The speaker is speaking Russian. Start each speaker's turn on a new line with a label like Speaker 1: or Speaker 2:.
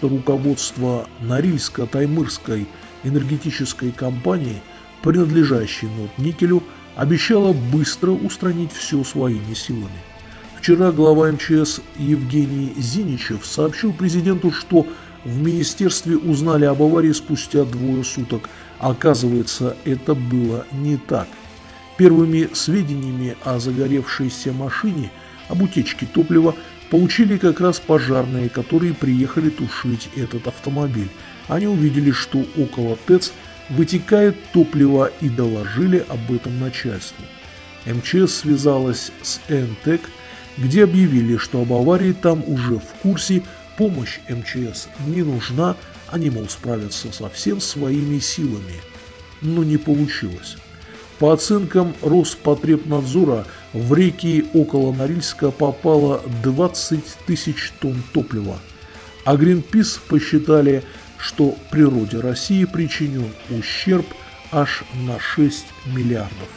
Speaker 1: что руководство Норильско-Таймырской энергетической компании, принадлежащей Нотникелю, обещало быстро устранить все своими силами. Вчера глава МЧС Евгений Зиничев сообщил президенту, что в министерстве узнали об аварии спустя двое суток. Оказывается, это было не так. Первыми сведениями о загоревшейся машине, об утечке топлива, получили как раз пожарные, которые приехали тушить этот автомобиль. Они увидели, что около ТЭЦ вытекает топливо и доложили об этом начальству. МЧС связалась с ЭНТЭК, где объявили, что об аварии там уже в курсе, помощь МЧС не нужна, они, мол, справятся со всем своими силами. Но не получилось. По оценкам Роспотребнадзора, в реки около Норильска попало 20 тысяч тонн топлива. А Гринпис посчитали, что природе России причинен ущерб аж на 6 миллиардов.